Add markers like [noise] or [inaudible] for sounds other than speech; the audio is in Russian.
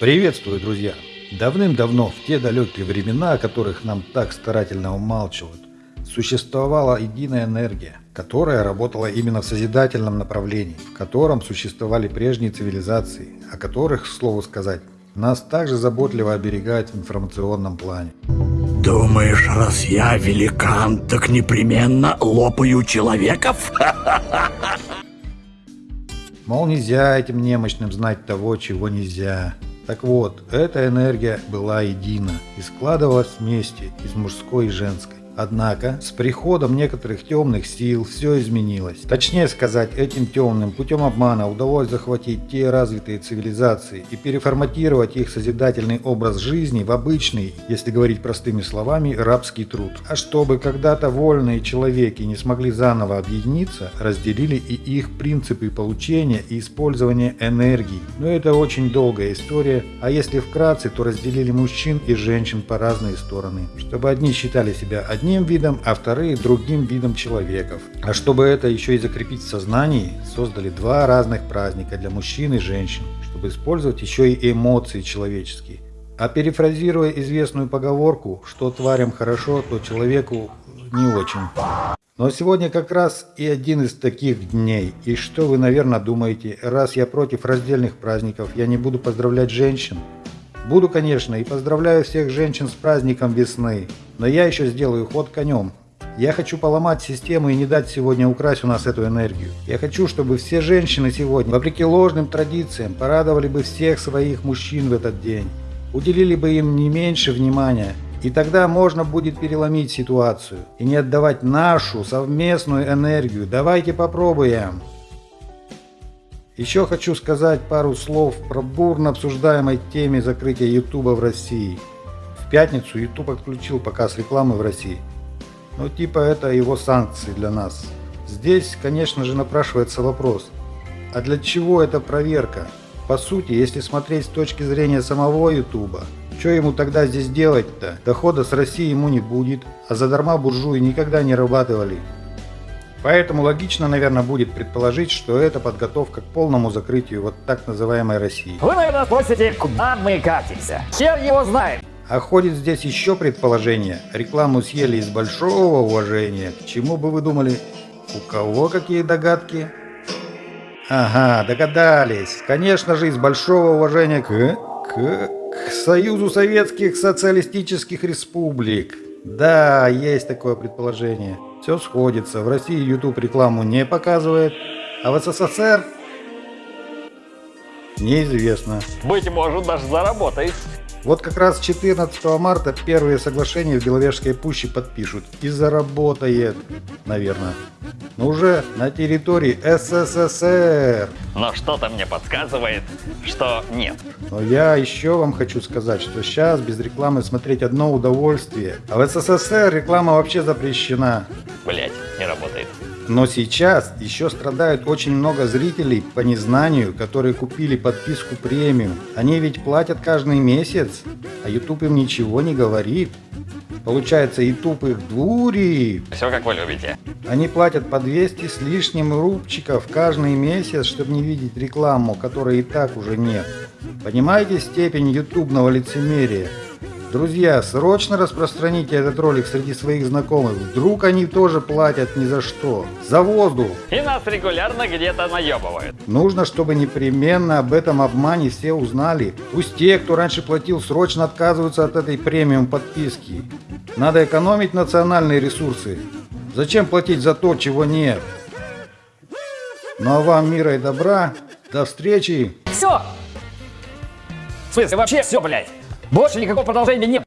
Приветствую, друзья! Давным-давно, в те далекие времена, о которых нам так старательно умалчивают, существовала единая энергия, которая работала именно в созидательном направлении, в котором существовали прежние цивилизации, о которых, к слову сказать, нас также заботливо оберегают в информационном плане. Думаешь, раз я великан, так непременно лопаю человеков? [laughs] Мол, нельзя этим немощным знать того, чего нельзя. Так вот, эта энергия была едина и складывалась вместе из мужской и женской. Однако, с приходом некоторых темных сил все изменилось. Точнее сказать, этим темным путем обмана удалось захватить те развитые цивилизации и переформатировать их созидательный образ жизни в обычный, если говорить простыми словами, рабский труд. А чтобы когда-то вольные человеки не смогли заново объединиться, разделили и их принципы получения и использования энергии. Но это очень долгая история, а если вкратце, то разделили мужчин и женщин по разные стороны, чтобы одни считали себя одним одним видом, а вторые другим видом человеков. А чтобы это еще и закрепить в сознании, создали два разных праздника для мужчин и женщин, чтобы использовать еще и эмоции человеческие. А перефразируя известную поговорку, что тварям хорошо, то человеку не очень. Но сегодня как раз и один из таких дней. И что вы, наверное, думаете, раз я против раздельных праздников, я не буду поздравлять женщин? Буду, конечно, и поздравляю всех женщин с праздником весны. Но я еще сделаю ход конем. Я хочу поломать систему и не дать сегодня украсть у нас эту энергию. Я хочу, чтобы все женщины сегодня, вопреки ложным традициям, порадовали бы всех своих мужчин в этот день. Уделили бы им не меньше внимания. И тогда можно будет переломить ситуацию и не отдавать нашу совместную энергию. Давайте попробуем. Еще хочу сказать пару слов про бурно обсуждаемой теме закрытия YouTube в России. В пятницу YouTube отключил показ рекламы в России. Ну типа это его санкции для нас. Здесь, конечно же, напрашивается вопрос. А для чего эта проверка? По сути, если смотреть с точки зрения самого YouTube, что ему тогда здесь делать-то? Дохода с России ему не будет, а задарма буржуи никогда не рабатывали. Поэтому логично, наверное, будет предположить, что это подготовка к полному закрытию вот так называемой России. Вы, наверное, спросите, куда мы катимся? Хер его знает. А ходит здесь еще предположение. Рекламу съели из большого уважения. К чему бы вы думали? У кого какие догадки? Ага, догадались. Конечно же, из большого уважения к... к... к Союзу Советских Социалистических Республик. Да, есть такое предположение. Все сходится. В России YouTube рекламу не показывает, а в СССР неизвестно. Быть может, даже заработает. Вот как раз 14 марта первые соглашения в Беловежской пуще подпишут. И заработает, наверное. Но уже на территории СССР. Но что-то мне подсказывает, что нет. Но я еще вам хочу сказать, что сейчас без рекламы смотреть одно удовольствие. А в СССР реклама вообще запрещена. Работает. Но сейчас еще страдают очень много зрителей по незнанию, которые купили подписку премиум. Они ведь платят каждый месяц, а YouTube им ничего не говорит. Получается, YouTube их дурит. Все как вы любите. Они платят по 200 с лишним рубчиков каждый месяц, чтобы не видеть рекламу, которой и так уже нет. Понимаете степень ютубного лицемерия? Друзья, срочно распространите этот ролик среди своих знакомых. Вдруг они тоже платят ни за что. За воздух. И нас регулярно где-то наебывают. Нужно, чтобы непременно об этом обмане все узнали. Пусть те, кто раньше платил, срочно отказываются от этой премиум подписки. Надо экономить национальные ресурсы. Зачем платить за то, чего нет? Ну а вам мира и добра. До встречи. Все. В смысле, вообще все, блядь. Больше никакого продолжения нет.